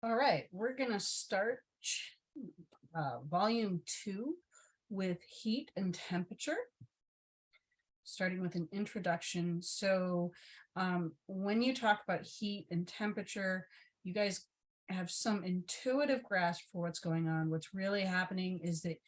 All right, we're gonna start uh, volume two with heat and temperature. Starting with an introduction. So um, when you talk about heat and temperature, you guys have some intuitive grasp for what's going on. What's really happening is that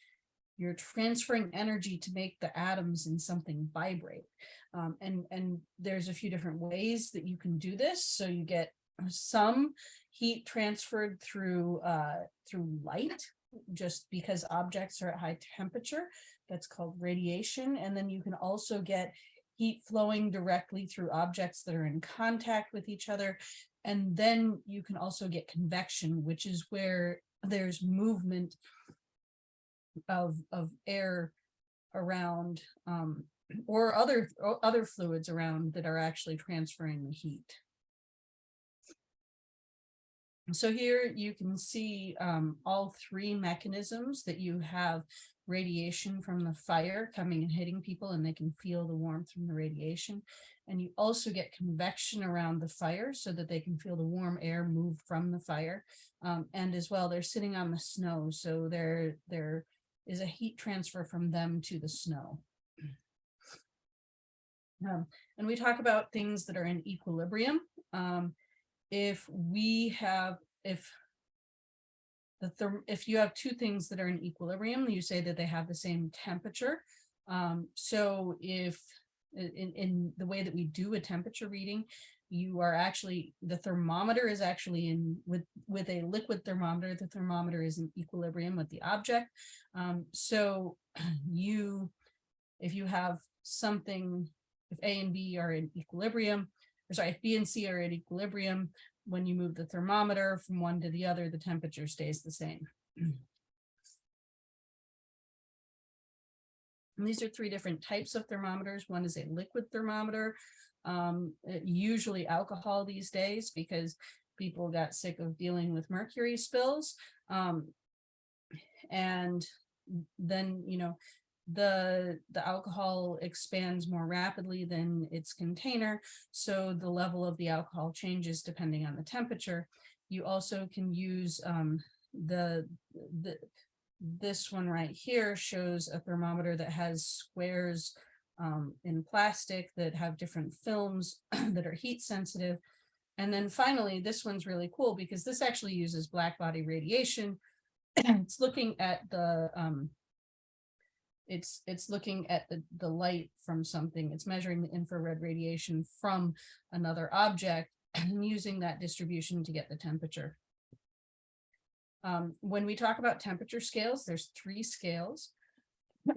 you're transferring energy to make the atoms in something vibrate. Um, and, and there's a few different ways that you can do this. So you get some heat transferred through uh, through light, just because objects are at high temperature. That's called radiation. And then you can also get heat flowing directly through objects that are in contact with each other. And then you can also get convection, which is where there's movement of, of air around um, or other, or other fluids around that are actually transferring the heat. So here you can see um, all three mechanisms that you have radiation from the fire coming and hitting people and they can feel the warmth from the radiation. And you also get convection around the fire so that they can feel the warm air move from the fire. Um, and as well, they're sitting on the snow. So there, there is a heat transfer from them to the snow. Um, and we talk about things that are in equilibrium. Um, if we have, if the if you have two things that are in equilibrium, you say that they have the same temperature. Um, so if in, in the way that we do a temperature reading, you are actually, the thermometer is actually in with, with a liquid thermometer, the thermometer is in equilibrium with the object. Um, so you, if you have something, if A and B are in equilibrium, or sorry, if B and C are at equilibrium, when you move the thermometer from one to the other, the temperature stays the same. And these are three different types of thermometers. One is a liquid thermometer, um, usually alcohol these days because people got sick of dealing with mercury spills. Um, and then, you know, the the alcohol expands more rapidly than its container so the level of the alcohol changes depending on the temperature. You also can use um, the the this one right here shows a thermometer that has squares um, in plastic that have different films that are heat sensitive. And then finally this one's really cool because this actually uses black body radiation. It's looking at the um, it's it's looking at the, the light from something. It's measuring the infrared radiation from another object and using that distribution to get the temperature. Um, when we talk about temperature scales, there's three scales.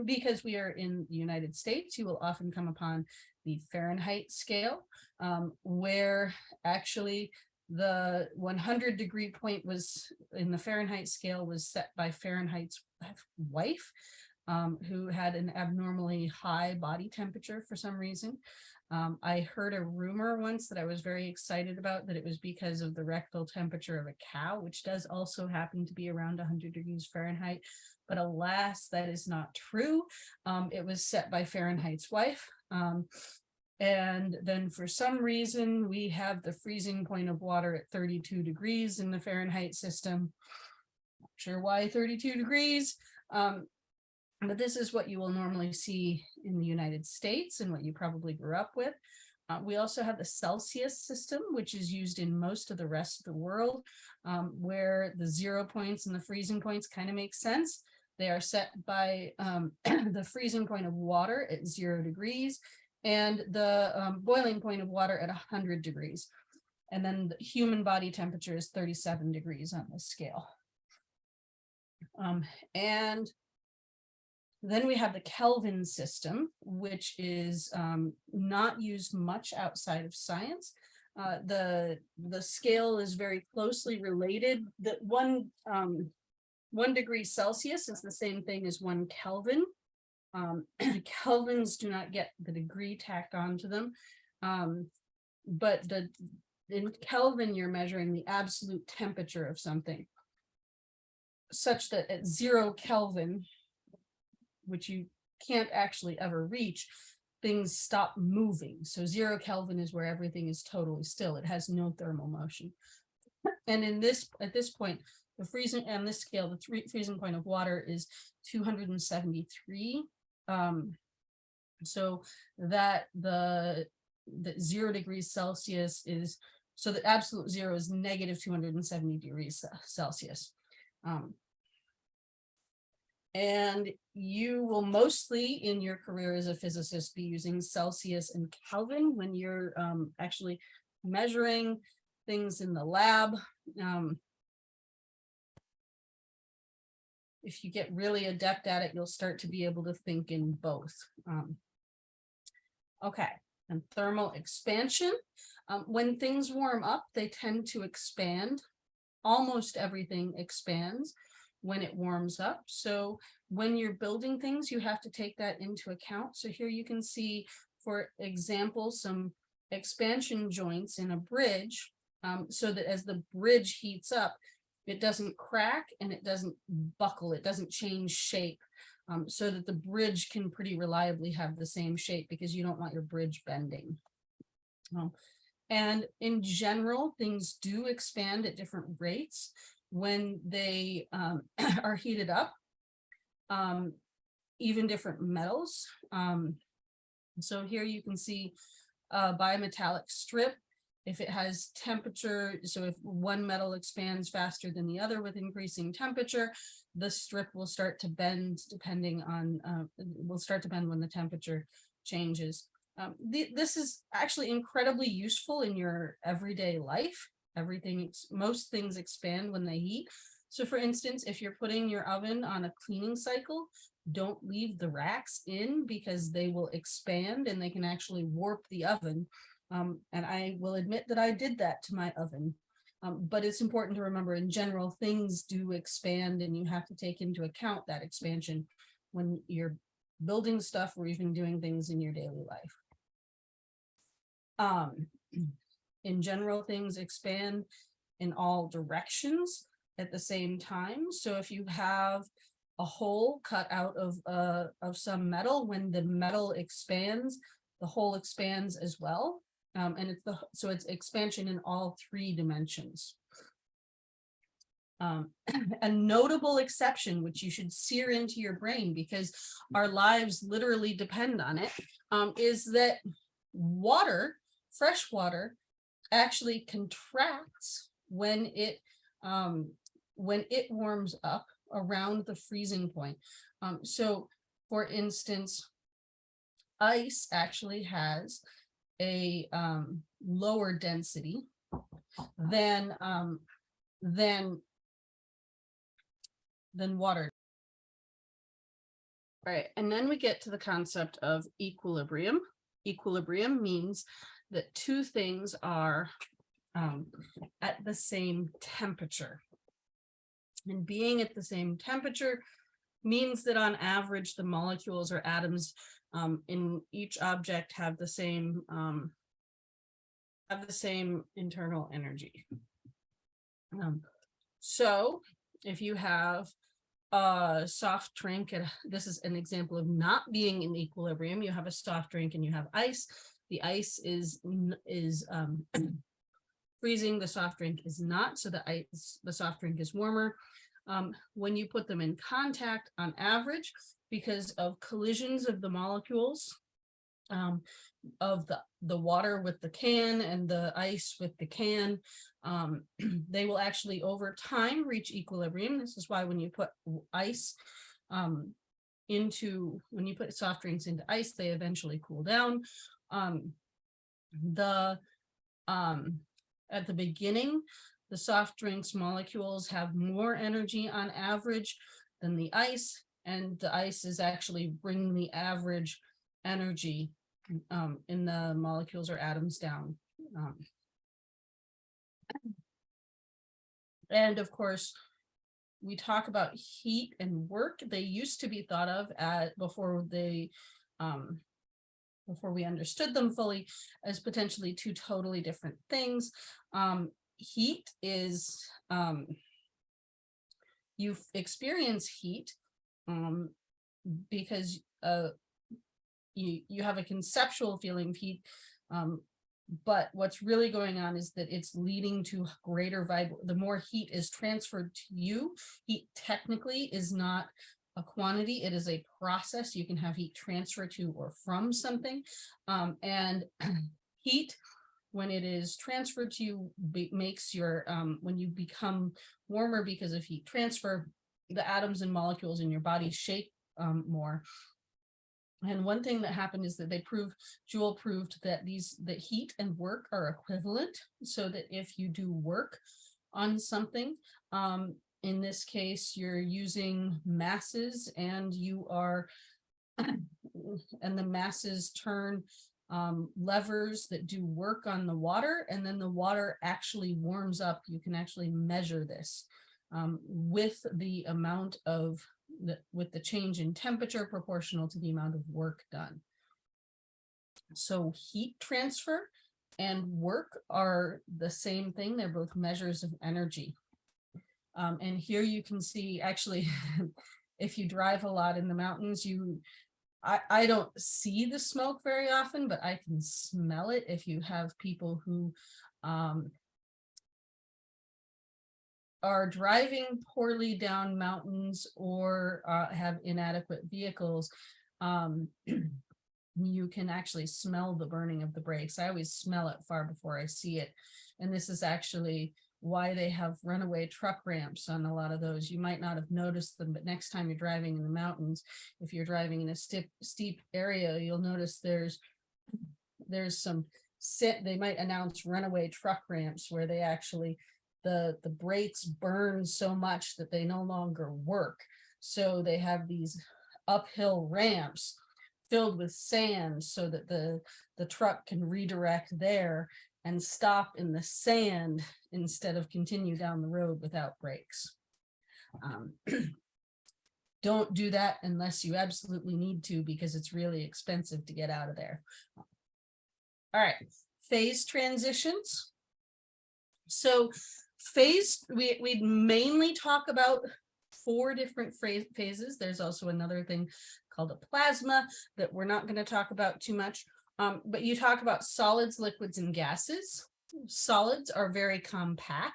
Because we are in the United States, you will often come upon the Fahrenheit scale, um, where actually the 100 degree point was in the Fahrenheit scale was set by Fahrenheit's wife um, who had an abnormally high body temperature for some reason. Um, I heard a rumor once that I was very excited about that it was because of the rectal temperature of a cow, which does also happen to be around 100 degrees Fahrenheit. But alas, that is not true. Um, it was set by Fahrenheit's wife. Um, and then for some reason, we have the freezing point of water at 32 degrees in the Fahrenheit system. Not sure why 32 degrees. Um, but this is what you will normally see in the United States and what you probably grew up with. Uh, we also have the Celsius system, which is used in most of the rest of the world, um, where the zero points and the freezing points kind of make sense. They are set by um, the freezing point of water at zero degrees and the um, boiling point of water at 100 degrees. And then the human body temperature is 37 degrees on this scale. Um, and then we have the Kelvin system, which is um, not used much outside of science. Uh, the the scale is very closely related. That one um, one degree Celsius is the same thing as one Kelvin. Um, Kelvins do not get the degree tacked onto them, um, but the in Kelvin you're measuring the absolute temperature of something, such that at zero Kelvin which you can't actually ever reach, things stop moving. So zero Kelvin is where everything is totally still. It has no thermal motion. And in this, at this point, the freezing, on this scale, the three freezing point of water is two hundred and seventy-three. Um, so that the, the zero degrees Celsius is, so the absolute zero is negative two hundred and seventy degrees Celsius. Um, and you will mostly in your career as a physicist be using Celsius and Kelvin when you're um, actually measuring things in the lab. Um, if you get really adept at it, you'll start to be able to think in both. Um, okay, and thermal expansion. Um, when things warm up, they tend to expand. Almost everything expands when it warms up. So when you're building things, you have to take that into account. So here you can see, for example, some expansion joints in a bridge um, so that as the bridge heats up, it doesn't crack and it doesn't buckle, it doesn't change shape. Um, so that the bridge can pretty reliably have the same shape because you don't want your bridge bending. Um, and in general, things do expand at different rates when they um, are heated up. Um, even different metals. Um, so here you can see a bimetallic strip. If it has temperature, so if one metal expands faster than the other with increasing temperature, the strip will start to bend depending on, uh, will start to bend when the temperature changes. Um, the, this is actually incredibly useful in your everyday life. Everything, most things expand when they heat. So for instance, if you're putting your oven on a cleaning cycle, don't leave the racks in because they will expand and they can actually warp the oven. Um, and I will admit that I did that to my oven. Um, but it's important to remember in general, things do expand and you have to take into account that expansion when you're building stuff or even doing things in your daily life. Um, in general, things expand in all directions at the same time. So if you have a hole cut out of uh of some metal, when the metal expands, the hole expands as well. Um, and it's the so it's expansion in all three dimensions. Um, a notable exception, which you should sear into your brain because our lives literally depend on it, um, is that water, fresh water, actually contracts when it um, when it warms up around the freezing point. Um, so for instance, ice actually has a um, lower density than um, than than water. Right, and then we get to the concept of equilibrium. Equilibrium means that two things are um, at the same temperature. And being at the same temperature means that on average, the molecules or atoms um, in each object have the same um, have the same internal energy. Um, so if you have a soft drink, and this is an example of not being in equilibrium, you have a soft drink and you have ice. The ice is is um, freezing, the soft drink is not, so the ice, the soft drink is warmer. Um, when you put them in contact on average, because of collisions of the molecules, um, of the, the water with the can and the ice with the can, um, they will actually over time reach equilibrium. This is why when you put ice um, into, when you put soft drinks into ice, they eventually cool down. Um, the, um, at the beginning, the soft drinks molecules have more energy on average than the ice, and the ice is actually bringing the average energy um, in the molecules or atoms down. Um, and of course, we talk about heat and work. They used to be thought of at before they um, before we understood them fully as potentially two totally different things. Um, heat is um, you experience heat um, because uh, you you have a conceptual feeling of heat um, but what's really going on is that it's leading to greater vib, the more heat is transferred to you. Heat technically is not a quantity, it is a process. You can have heat transfer to or from something. Um, and heat, when it is transferred to you, makes your, um, when you become warmer because of heat transfer, the atoms and molecules in your body shake um, more. And one thing that happened is that they proved, Joule proved that these, that heat and work are equivalent. So that if you do work on something, um, in this case, you're using masses and you are, and the masses turn um, levers that do work on the water and then the water actually warms up. You can actually measure this um, with the amount of the, with the change in temperature proportional to the amount of work done. So heat transfer and work are the same thing. They're both measures of energy. Um, and here you can see actually, if you drive a lot in the mountains, you I, I don't see the smoke very often, but I can smell it if you have people who um, are driving poorly down mountains or uh, have inadequate vehicles, um, you can actually smell the burning of the brakes. I always smell it far before I see it. And this is actually why they have runaway truck ramps on a lot of those. You might not have noticed them, but next time you're driving in the mountains, if you're driving in a steep, steep area, you'll notice there's there's some sit they might announce runaway truck ramps where they actually the the brakes burn so much that they no longer work. So they have these uphill ramps filled with sand so that the the truck can redirect there and stop in the sand instead of continue down the road without brakes. Um, don't do that unless you absolutely need to because it's really expensive to get out of there. All right, phase transitions. So phase, we, we mainly talk about four different phases. There's also another thing called a plasma that we're not going to talk about too much. Um, but you talk about solids, liquids, and gases. Solids are very compact.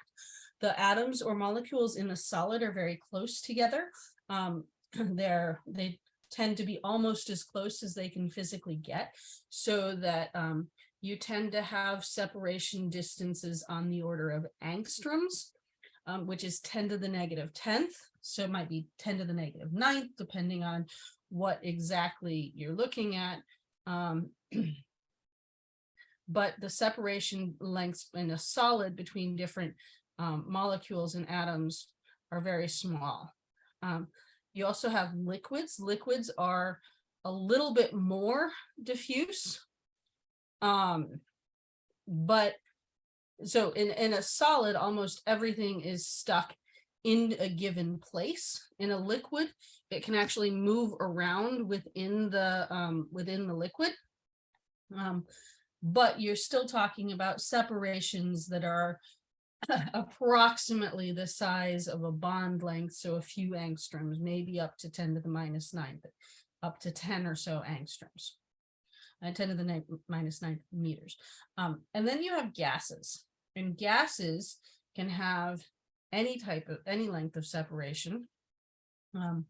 The atoms or molecules in a solid are very close together. Um, they're, they tend to be almost as close as they can physically get so that um, you tend to have separation distances on the order of angstroms, um, which is 10 to the negative 10th. So it might be 10 to the negative ninth, depending on what exactly you're looking at. Um, but the separation lengths in a solid between different um, molecules and atoms are very small. Um, you also have liquids. Liquids are a little bit more diffuse. Um, but so in, in a solid, almost everything is stuck in a given place. In a liquid, it can actually move around within the um, within the liquid. Um, but you're still talking about separations that are approximately the size of a bond length, so a few angstroms, maybe up to 10 to the minus 9, but up to 10 or so angstroms uh, 10 to the nine, minus 9 meters. Um, and then you have gases, and gases can have any type of, any length of separation, um,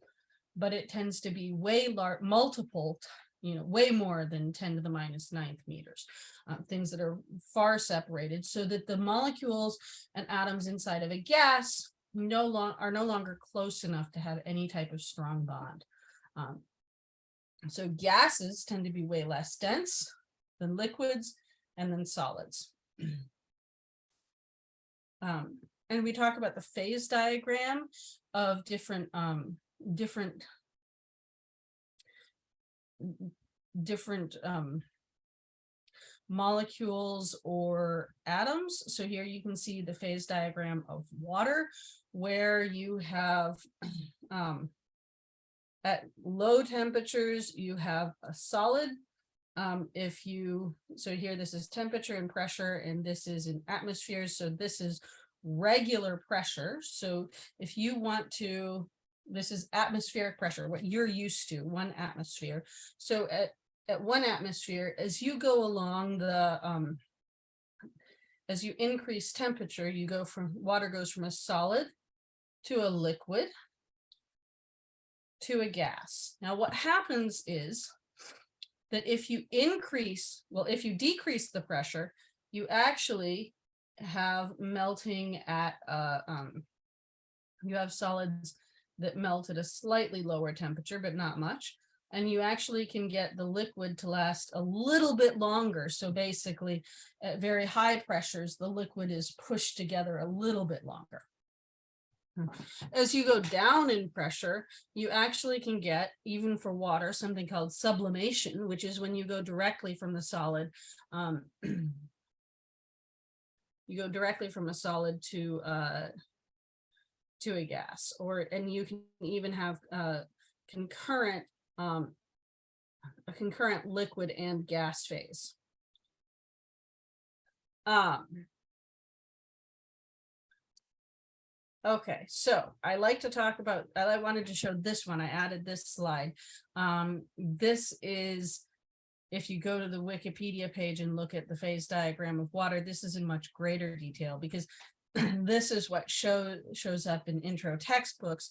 but it tends to be way large, multiple, you know, way more than 10 to the minus ninth meters, uh, things that are far separated so that the molecules and atoms inside of a gas no long are no longer close enough to have any type of strong bond. Um, so gases tend to be way less dense than liquids and then solids. Um, and we talk about the phase diagram of different um, different different um, molecules or atoms. So here you can see the phase diagram of water where you have um, at low temperatures, you have a solid. Um, if you, so here this is temperature and pressure, and this is in atmospheres. So this is regular pressure. So if you want to, this is atmospheric pressure, what you're used to, one atmosphere. So at, at one atmosphere, as you go along the, um, as you increase temperature, you go from, water goes from a solid to a liquid to a gas. Now, what happens is that if you increase, well, if you decrease the pressure, you actually have melting at, uh, um, you have solids that melt at a slightly lower temperature, but not much. And you actually can get the liquid to last a little bit longer. So basically at very high pressures, the liquid is pushed together a little bit longer. As you go down in pressure, you actually can get, even for water, something called sublimation, which is when you go directly from the solid. Um, you go directly from a solid to uh, to a gas, or and you can even have concurrent um, a concurrent liquid and gas phase. Um, Okay, so I like to talk about, I wanted to show this one. I added this slide. Um, this is, if you go to the Wikipedia page and look at the phase diagram of water, this is in much greater detail because this is what show, shows up in intro textbooks.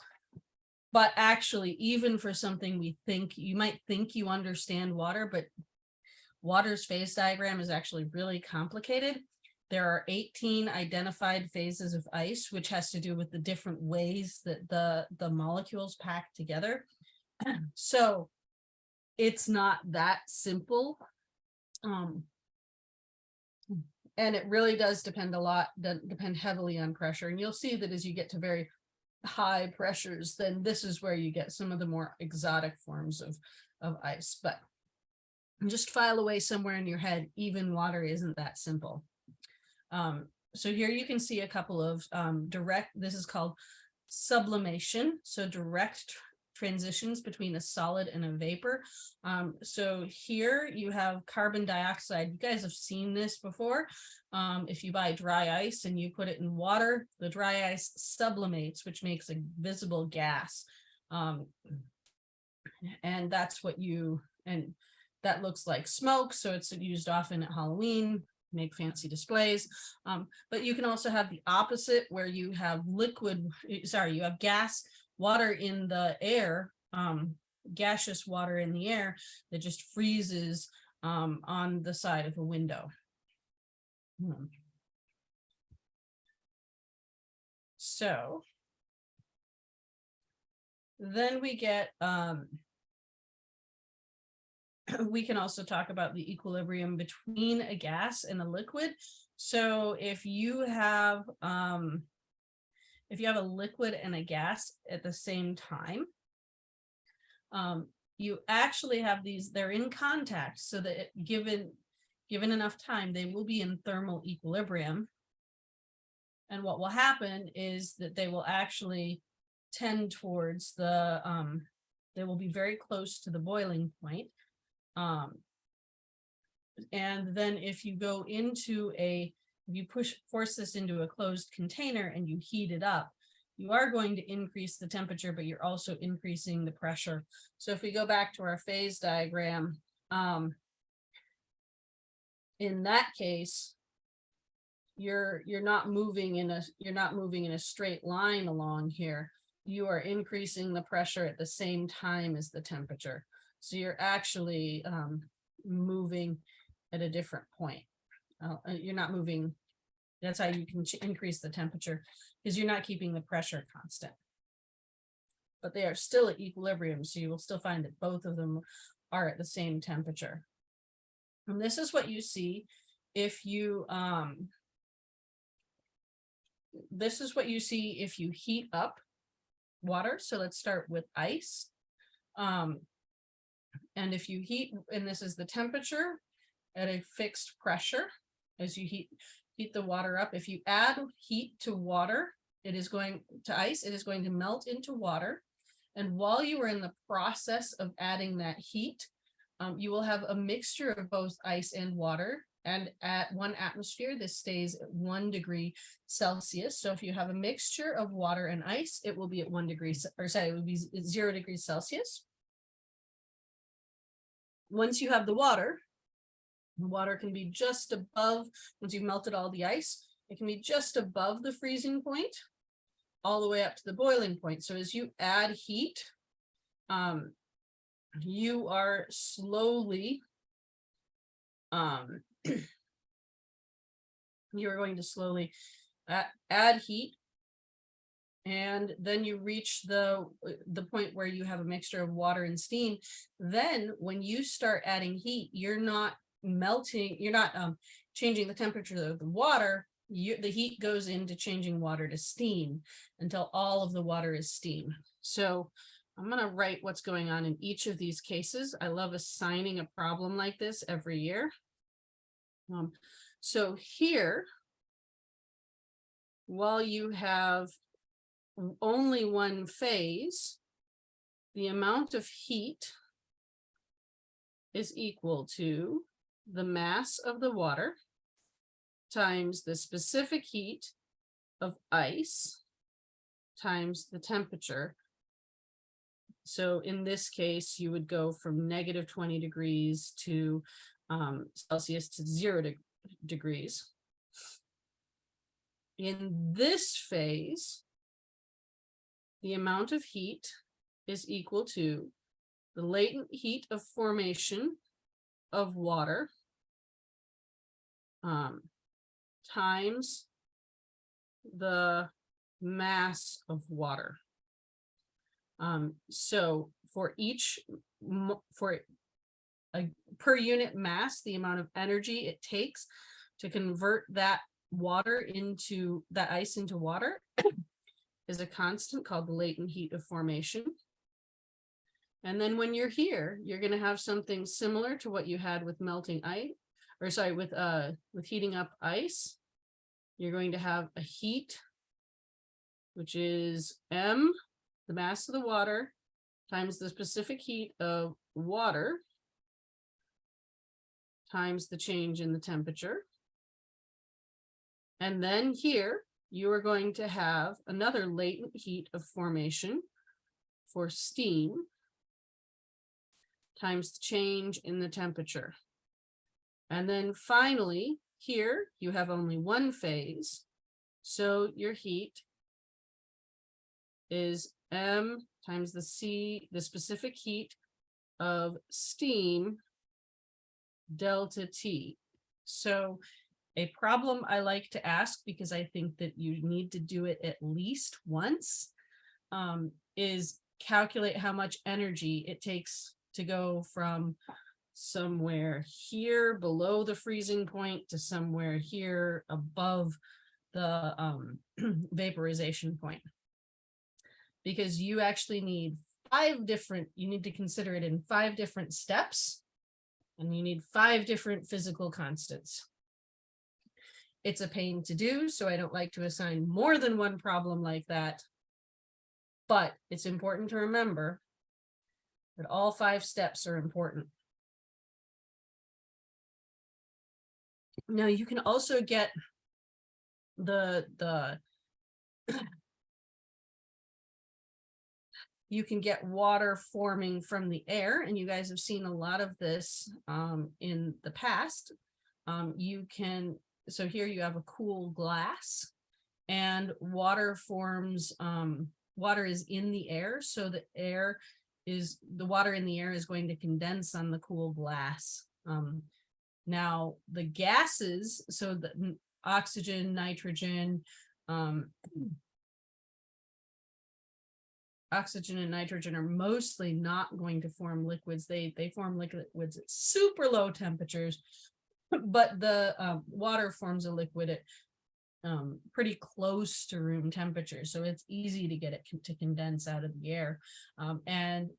But actually, even for something we think, you might think you understand water, but water's phase diagram is actually really complicated. There are 18 identified phases of ice, which has to do with the different ways that the, the molecules pack together. so it's not that simple. Um, and it really does depend a lot, depend heavily on pressure. And you'll see that as you get to very high pressures, then this is where you get some of the more exotic forms of, of ice. But just file away somewhere in your head, even water isn't that simple. Um, so here you can see a couple of um, direct, this is called sublimation. So direct transitions between a solid and a vapor. Um, so here you have carbon dioxide. You guys have seen this before. Um, if you buy dry ice and you put it in water, the dry ice sublimates, which makes a visible gas. Um, and that's what you, and that looks like smoke. So it's used often at Halloween make fancy displays. Um, but you can also have the opposite where you have liquid, sorry, you have gas, water in the air, um, gaseous water in the air that just freezes um, on the side of a window. Hmm. So then we get um, we can also talk about the equilibrium between a gas and a liquid. So if you have um, if you have a liquid and a gas at the same time, um, you actually have these, they're in contact so that given, given enough time, they will be in thermal equilibrium. And what will happen is that they will actually tend towards the, um, they will be very close to the boiling point. Um, and then if you go into a, you push, force this into a closed container and you heat it up, you are going to increase the temperature, but you're also increasing the pressure. So if we go back to our phase diagram, um, in that case, you're you're not moving in a you're not moving in a straight line along here. You are increasing the pressure at the same time as the temperature. So you're actually um, moving at a different point. Uh, uh you're not moving. That's how you can increase the temperature because you're not keeping the pressure constant. But they are still at equilibrium. So you will still find that both of them are at the same temperature. And this is what you see if you, um, this is what you see if you heat up water. So let's start with ice. Um, and if you heat, and this is the temperature at a fixed pressure, as you heat, heat the water up, if you add heat to water, it is going to ice, it is going to melt into water. And while you are in the process of adding that heat, um, you will have a mixture of both ice and water. And at one atmosphere, this stays at one degree Celsius. So if you have a mixture of water and ice, it will be at one degree, or sorry, it would be zero degrees Celsius once you have the water, The water can be just above, once you've melted all the ice, it can be just above the freezing point, all the way up to the boiling point. So as you add heat, um, you are slowly, um, you're going to slowly a- add heat. And then you reach the, the point where you have a mixture of water and steam. Then when you start adding heat, you're not melting, you're not um, changing the temperature of the water. You, the heat goes into changing water to steam until all of the water is steam. So I'm going to write what's going on in each of these cases. I love assigning a problem like this every year. Um, so here, while you have only one phase, the amount of heat is equal to the mass of the water times the specific heat of ice times the temperature. So in this case, you would go from negative 20 degrees to um, Celsius to zero de degrees. In this phase, the amount of heat is equal to the latent heat of formation of water um, times the mass of water. Um, so for each, for a per unit mass, the amount of energy it takes to convert that water into, that ice into water is a constant called the latent heat of formation. And then when you're here, you're going to have something similar to what you had with melting ice, or sorry, with uh with heating up ice. You're going to have a heat, which is M, the mass of the water, times the specific heat of water, times the change in the temperature. And then here, you are going to have another latent heat of formation for steam times the change in the temperature. And then finally, here you have only one phase. So your heat is M times the C, the specific heat of steam delta T. So a problem I like to ask because I think that you need to do it at least once um, is calculate how much energy it takes to go from somewhere here below the freezing point to somewhere here above the um, vaporization point. Because you actually need five different, you need to consider it in five different steps and you need five different physical constants. It's a pain to do, so I don't like to assign more than one problem like that. But it's important to remember that all five steps are important. Now you can also get the, the, you can get water forming from the air and you guys have seen a lot of this um, in the past. Um, you can, so here you have a cool glass and water forms, um, water is in the air. So the air is, the water in the air is going to condense on the cool glass. Now, the gases, so the oxygen, nitrogen, um, oxygen and nitrogen are mostly not going to form liquids. They, they form liquids at super low temperatures, but the um, water forms a liquid at um, pretty close to room temperature. So it's easy to get it to condense out of the air. Um, and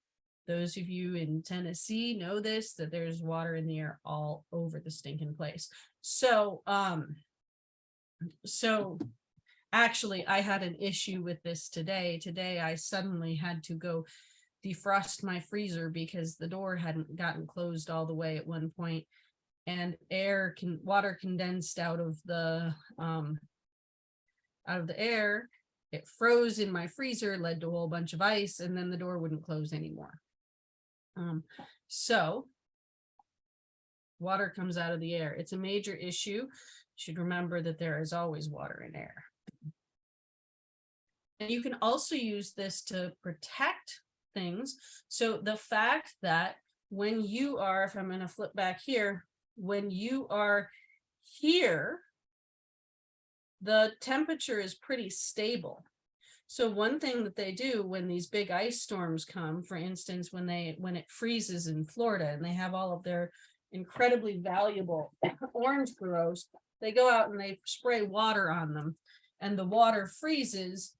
those of you in Tennessee know this, that there's water in the air all over the stinking place. So, um, so actually I had an issue with this today. Today I suddenly had to go defrost my freezer because the door hadn't gotten closed all the way at one point and air can water condensed out of the um out of the air it froze in my freezer led to a whole bunch of ice and then the door wouldn't close anymore um, so water comes out of the air. It's a major issue. You Should remember that there is always water in air. And you can also use this to protect things. So the fact that when you are, if I'm going to flip back here, when you are here, the temperature is pretty stable. So one thing that they do when these big ice storms come, for instance, when they when it freezes in Florida and they have all of their incredibly valuable orange groves, they go out and they spray water on them and the water freezes.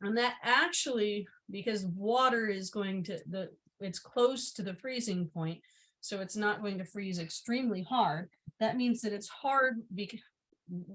And that actually, because water is going to the it's close to the freezing point, so it's not going to freeze extremely hard. That means that it's hard because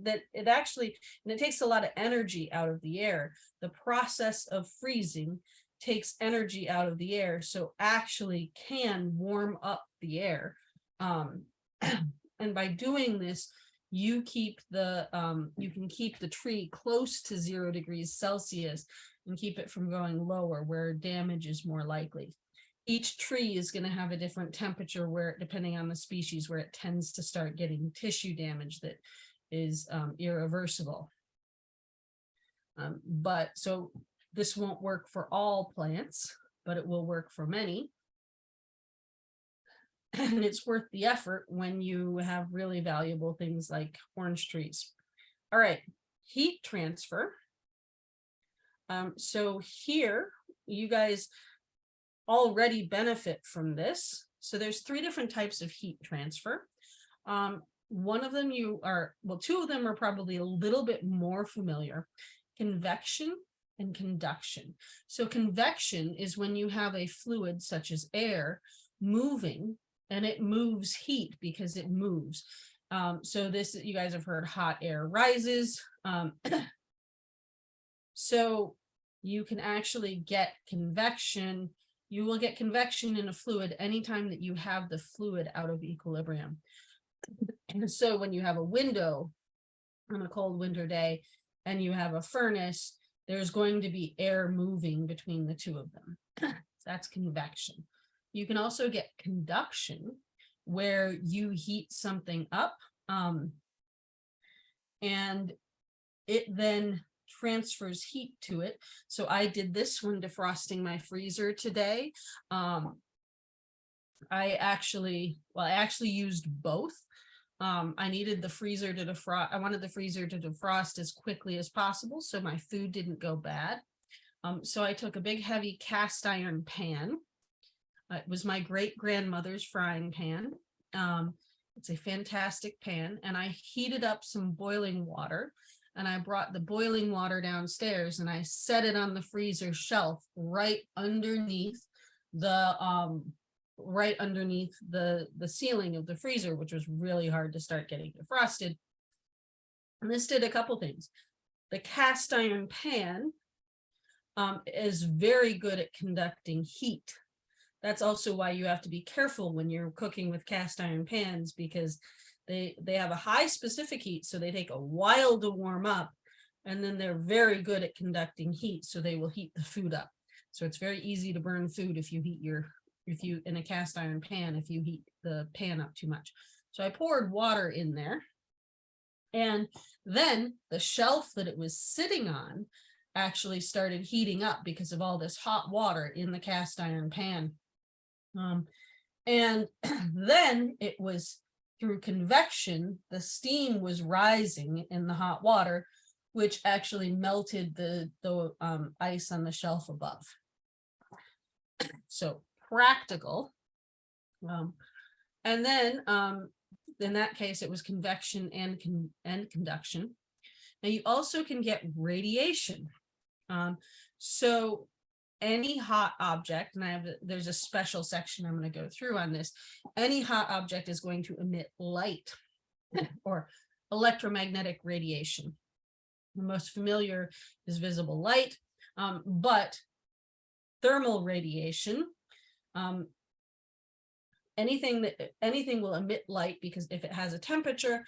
that it actually, and it takes a lot of energy out of the air. The process of freezing takes energy out of the air, so actually can warm up the air. Um, and by doing this, you keep the, um, you can keep the tree close to zero degrees Celsius and keep it from going lower where damage is more likely. Each tree is going to have a different temperature where, depending on the species, where it tends to start getting tissue damage that is um, irreversible. Um, but so this won't work for all plants, but it will work for many. And it's worth the effort when you have really valuable things like orange trees. All right, heat transfer. Um, so here, you guys already benefit from this. So there's three different types of heat transfer. Um, one of them you are, well, two of them are probably a little bit more familiar, convection and conduction. So convection is when you have a fluid such as air moving and it moves heat because it moves. Um, so this, you guys have heard hot air rises. Um, so you can actually get convection. You will get convection in a fluid anytime that you have the fluid out of equilibrium. And so when you have a window on a cold winter day and you have a furnace, there's going to be air moving between the two of them. That's convection. You can also get conduction where you heat something up um, and it then transfers heat to it. So I did this when defrosting my freezer today. Um, I actually, well, I actually used both. Um, I needed the freezer to defrost. I wanted the freezer to defrost as quickly as possible so my food didn't go bad. Um, so I took a big heavy cast iron pan. Uh, it was my great grandmother's frying pan. Um, it's a fantastic pan and I heated up some boiling water and I brought the boiling water downstairs and I set it on the freezer shelf right underneath the um right underneath the, the ceiling of the freezer, which was really hard to start getting defrosted. And this did a couple things. The cast iron pan um, is very good at conducting heat. That's also why you have to be careful when you're cooking with cast iron pans because they, they have a high specific heat, so they take a while to warm up, and then they're very good at conducting heat, so they will heat the food up. So it's very easy to burn food if you heat your if you in a cast iron pan if you heat the pan up too much. So I poured water in there and then the shelf that it was sitting on actually started heating up because of all this hot water in the cast iron pan. Um, and then it was through convection, the steam was rising in the hot water, which actually melted the, the um, ice on the shelf above. So practical. Um, and then um, in that case, it was convection and, con and conduction. Now you also can get radiation. Um, so any hot object, and I have there's a special section I'm going to go through on this. Any hot object is going to emit light or electromagnetic radiation. The most familiar is visible light, um, but thermal radiation um, anything that anything will emit light because if it has a temperature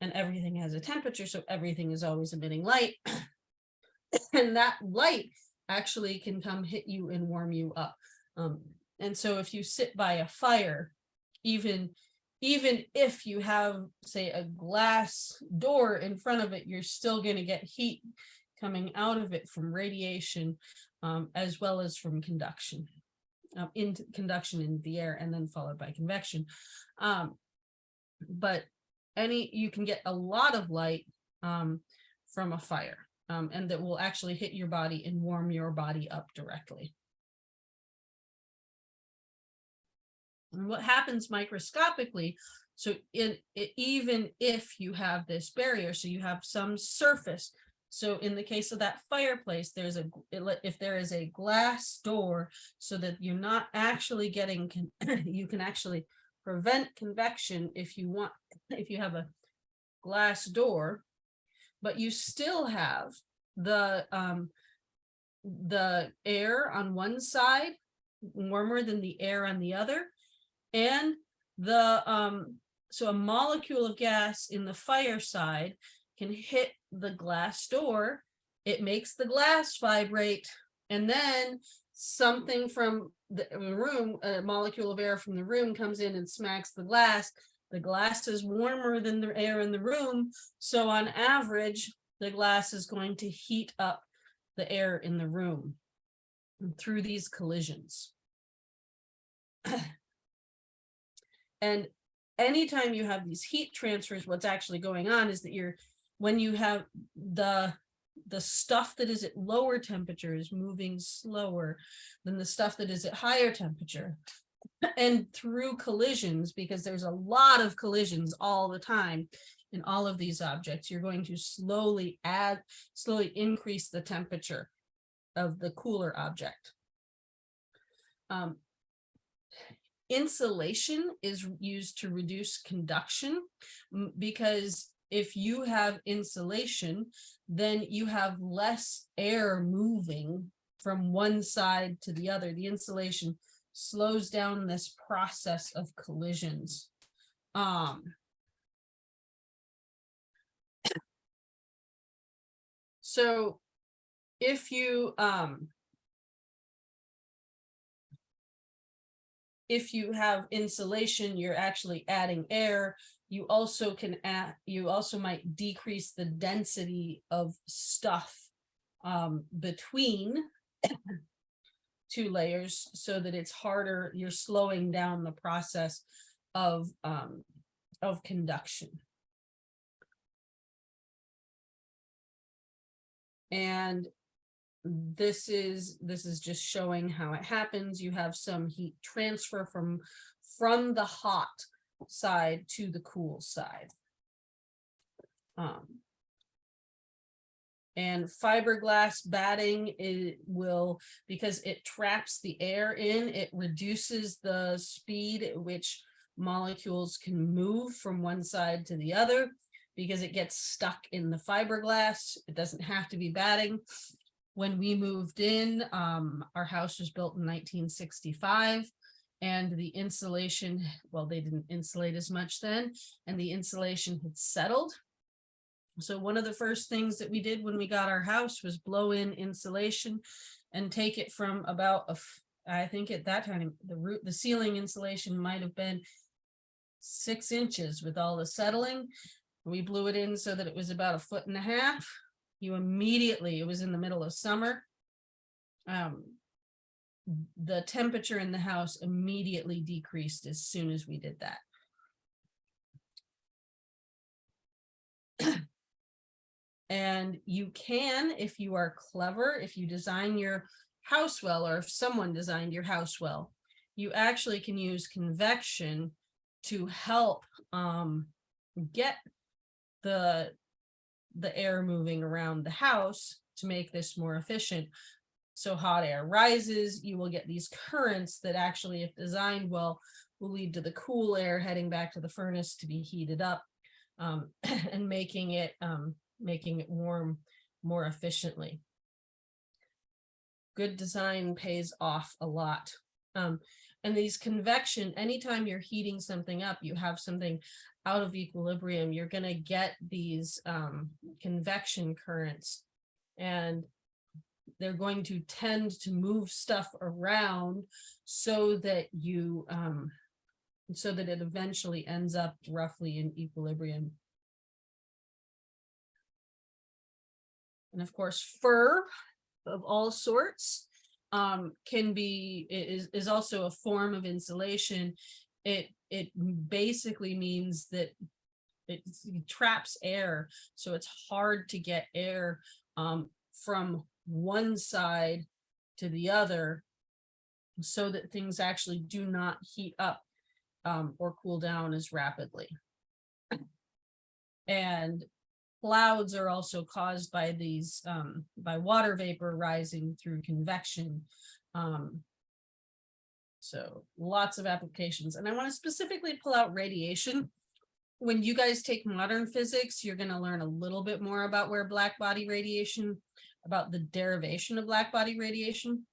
and everything has a temperature, so everything is always emitting light. and that light actually can come hit you and warm you up. Um, and so if you sit by a fire, even even if you have, say, a glass door in front of it, you're still gonna get heat coming out of it from radiation, um, as well as from conduction. Uh, into conduction in the air and then followed by convection. Um, but any, you can get a lot of light, um, from a fire, um, and that will actually hit your body and warm your body up directly. And what happens microscopically, so in, i- even if you have this barrier, so you have some surface. So in the case of that fireplace, there's a if there is a glass door, so that you're not actually getting, you can actually prevent convection if you want, if you have a glass door, but you still have the, um, the air on one side warmer than the air on the other. And the, um, so a molecule of gas in the fire side can hit the glass door. It makes the glass vibrate and then something from the room, a molecule of air from the room comes in and smacks the glass. The glass is warmer than the air in the room. So on average, the glass is going to heat up the air in the room through these collisions. And anytime you have these heat transfers, what's actually going on is that you're, when you have the, the stuff that is at lower temperature is moving slower than the stuff that is at higher temperature. And through collisions, because there's a lot of collisions all the time in all of these objects, you're going to slowly add, slowly increase the temperature of the cooler object. Um, insulation is used to reduce conduction because if you have insulation, then you have less air moving from one side to the other. The insulation slows down this process of collisions. Um, so if you um if you have insulation, you're actually adding air. You also can add, you also might decrease the density of stuff um, between two layers so that it's harder, you're slowing down the process of, um, of conduction. And this is, this is just showing how it happens. You have some heat transfer from, from the hot side to the cool side. Um, and fiberglass batting, it will, because it traps the air in, it reduces the speed at which molecules can move from one side to the other because it gets stuck in the fiberglass. It doesn't have to be batting when we moved in, um, our house was built in nineteen sixty-five. And the insulation, well, they didn't insulate as much then, and the insulation had settled. So one of the first things that we did when we got our house was blow in insulation and take it from about a, I think at that time, the root, the ceiling insulation might have been six inches with all the settling. We blew it in so that it was about a foot and a half you immediately, it was in the middle of summer. Um, the temperature in the house immediately decreased as soon as we did that. And you can, if you are clever, if you design your house well, or if someone designed your house well, you actually can use convection to help um, get the the air moving around the house to make this more efficient. So hot air rises, you will get these currents that actually, if designed well, will lead to the cool air heading back to the furnace to be heated up um, and making it um, making it warm more efficiently. Good design pays off a lot. Um, and these convection, anytime you're heating something up, you have something out of equilibrium, you're gonna get these um, convection currents. And they're going to tend to move stuff around so that you um, so that it eventually ends up roughly in equilibrium. And of course, fur of all sorts um, can be, is, is also a form of insulation. It, it basically means that it traps air, so it's hard to get air um, from one side to the other so that things actually do not heat up um, or cool down as rapidly. And clouds are also caused by these, um, by water vapor rising through convection. Um, so lots of applications. And I want to specifically pull out radiation. When you guys take modern physics, you're going to learn a little bit more about where black body radiation, about the derivation of black body radiation.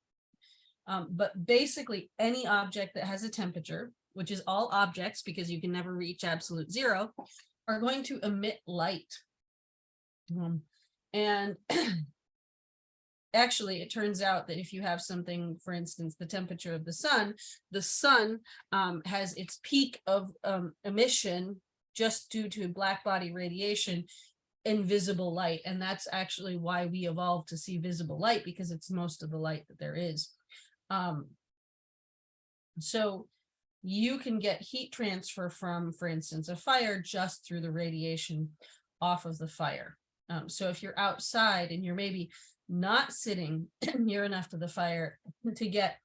Um, but basically any object that has a temperature, which is all objects because you can never reach absolute zero, are going to emit light. Um, and actually, it turns out that if you have something, for instance, the temperature of the sun, the sun um, has its peak of um, emission just due to black body radiation invisible light. And that's actually why we evolved to see visible light because it's most of the light that there is. Um, so you can get heat transfer from, for instance, a fire just through the radiation off of the fire. Um, so if you're outside and you're maybe not sitting near enough to the fire to get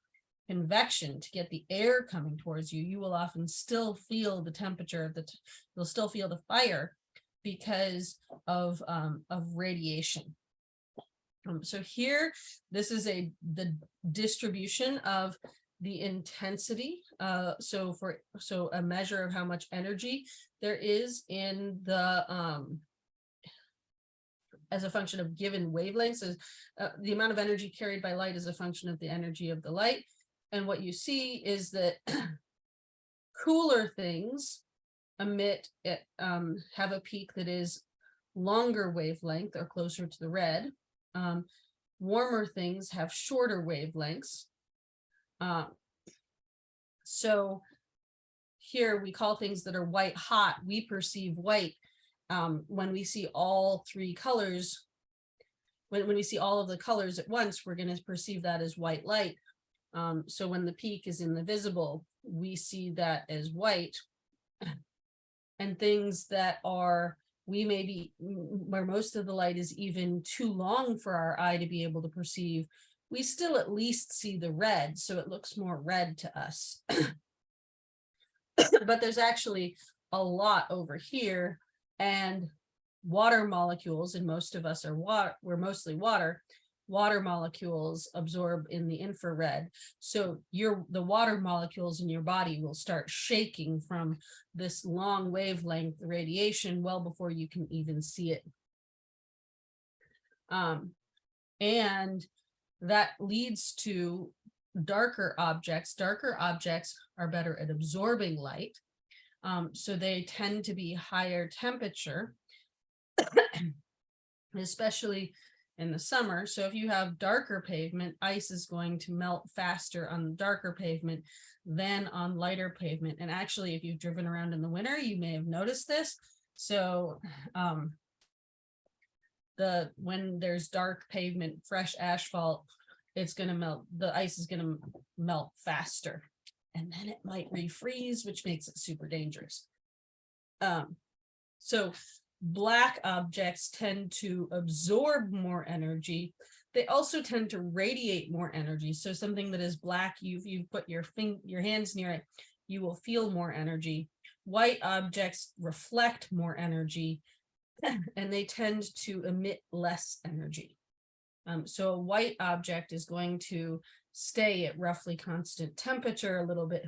convection, to get the air coming towards you, you will often still feel the temperature of the, you'll still feel the fire because of, um, of radiation. Um, so here, this is a, the distribution of the intensity. Uh, so for, so a measure of how much energy there is in the, um, as a function of given wavelengths is uh, the amount of energy carried by light is a function of the energy of the light. And what you see is that cooler things emit, it, um, have a peak that is longer wavelength or closer to the red. Um, warmer things have shorter wavelengths. Um, so here we call things that are white hot, we perceive white um, when we see all three colors. When, when we see all of the colors at once, we're going to perceive that as white light. Um, so when the peak is in the visible, we see that as white. And things that are, we may be, where most of the light is even too long for our eye to be able to perceive, we still at least see the red, so it looks more red to us. but there's actually a lot over here and water molecules, and most of us are water, we're mostly water, water molecules absorb in the infrared. So your the water molecules in your body will start shaking from this long wavelength radiation well before you can even see it. Um, and that leads to darker objects. Darker objects are better at absorbing light. Um, so they tend to be higher temperature, especially in the summer. So if you have darker pavement, ice is going to melt faster on darker pavement than on lighter pavement. And actually, if you've driven around in the winter, you may have noticed this. So um, the when there's dark pavement, fresh asphalt, it's going to melt, the ice is going to melt faster. And then it might refreeze, which makes it super dangerous. Um, so black objects tend to absorb more energy. They also tend to radiate more energy. So something that is black, you've, you've put your your hands near it, you will feel more energy. White objects reflect more energy and they tend to emit less energy. Um, so a white object is going to stay at roughly constant temperature a little bit,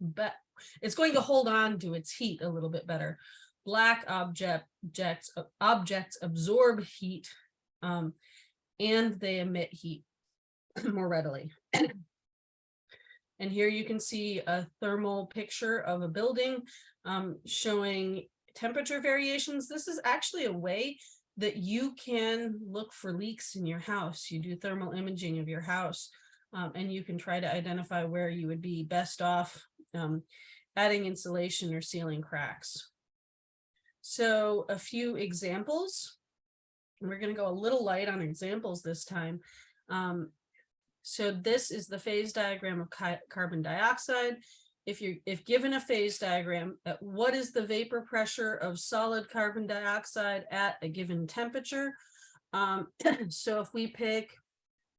but it's going to hold on to its heat a little bit better black objects objects absorb heat um, and they emit heat more readily. and here you can see a thermal picture of a building um, showing temperature variations. This is actually a way that you can look for leaks in your house. You do thermal imaging of your house um, and you can try to identify where you would be best off um, adding insulation or sealing cracks. So a few examples. We're going to go a little light on examples this time. Um, so this is the phase diagram of ca- carbon dioxide. If you if given a phase diagram, uh, what is the vapor pressure of solid carbon dioxide at a given temperature? Um, so if we pick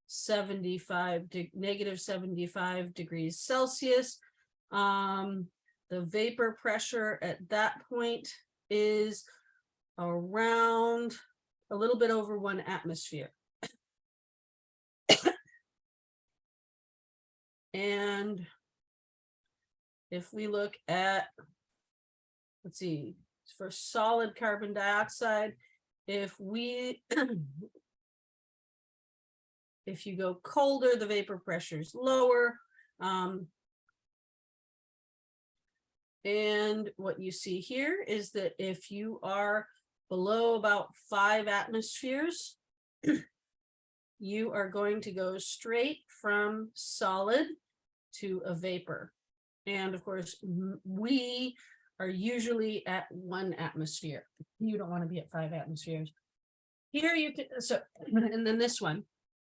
75 de negative 75 degrees Celsius, um, the vapor pressure at that point is around a little bit over one atmosphere. and if we look at, let's see, for solid carbon dioxide, if we, if you go colder, the vapor pressure is lower. Um, and what you see here is that if you are below about five atmospheres, you are going to go straight from solid to a vapor. And of course, we are usually at one atmosphere. You don't want to be at five atmospheres. Here you can, so, and then this one,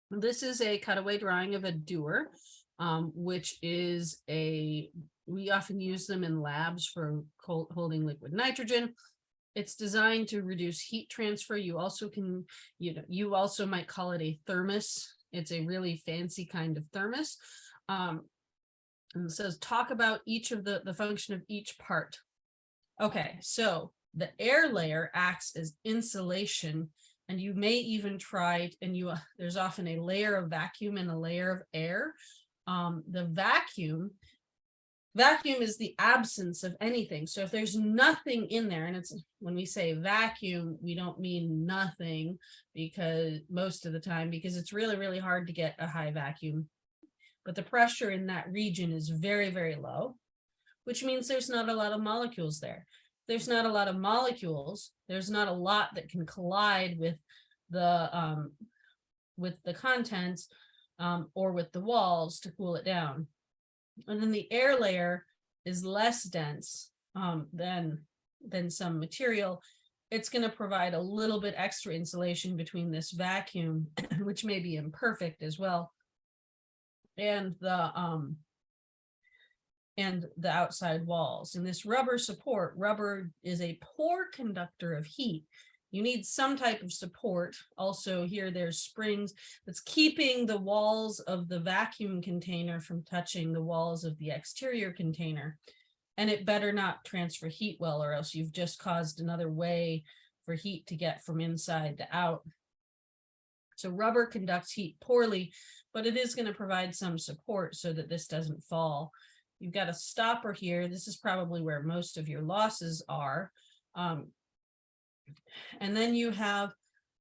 this is a cutaway drawing of a dewar, um, which is a, we often use them in labs for holding liquid nitrogen. It's designed to reduce heat transfer. You also can, you know, you also might call it a thermos. It's a really fancy kind of thermos. Um, and it says talk about each of the, the function of each part. Okay, so the air layer acts as insulation and you may even try and you uh, there's often a layer of vacuum and a layer of air. Um, the vacuum vacuum is the absence of anything. So if there's nothing in there, and it's when we say vacuum, we don't mean nothing because most of the time, because it's really, really hard to get a high vacuum. But the pressure in that region is very, very low, which means there's not a lot of molecules there. There's not a lot of molecules. There's not a lot that can collide with the um, with the contents um, or with the walls to cool it down. And then the air layer is less dense um, than, than some material. It's going to provide a little bit extra insulation between this vacuum, which may be imperfect as well, and the um, and the outside walls. And this rubber support, rubber is a poor conductor of heat, you need some type of support. Also here, there's springs that's keeping the walls of the vacuum container from touching the walls of the exterior container. And it better not transfer heat well, or else you've just caused another way for heat to get from inside to out. So rubber conducts heat poorly, but it is going to provide some support so that this doesn't fall. You've got a stopper here. This is probably where most of your losses are. Um, and then you have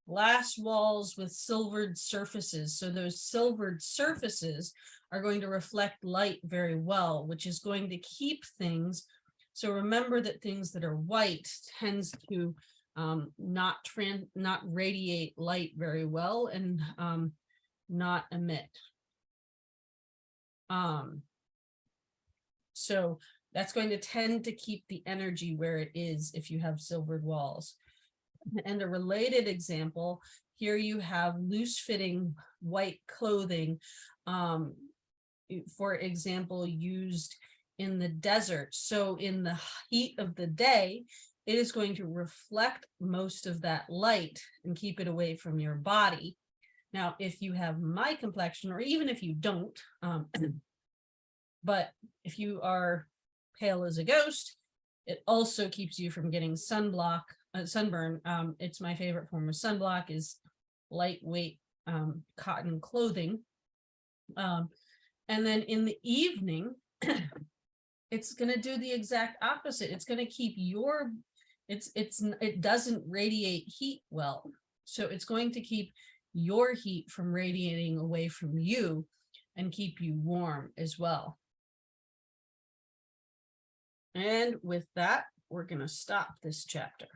glass walls with silvered surfaces. So those silvered surfaces are going to reflect light very well, which is going to keep things. So remember that things that are white tends to um, not trans not radiate light very well and um, not emit. Um, so that's going to tend to keep the energy where it is if you have silvered walls. And a related example, here you have loose fitting white clothing, um, for example, used in the desert. So in the heat of the day, it is going to reflect most of that light and keep it away from your body. Now, if you have my complexion, or even if you don't, um, but if you are pale as a ghost, it also keeps you from getting sunblock uh, sunburn, um, it's my favorite form of sunblock is lightweight um, cotton clothing. Um, and then in the evening, it's going to do the exact opposite. It's going to keep your, it's, it's, it doesn't radiate heat well. So it's going to keep your heat from radiating away from you and keep you warm as well. And with that, we're going to stop this chapter.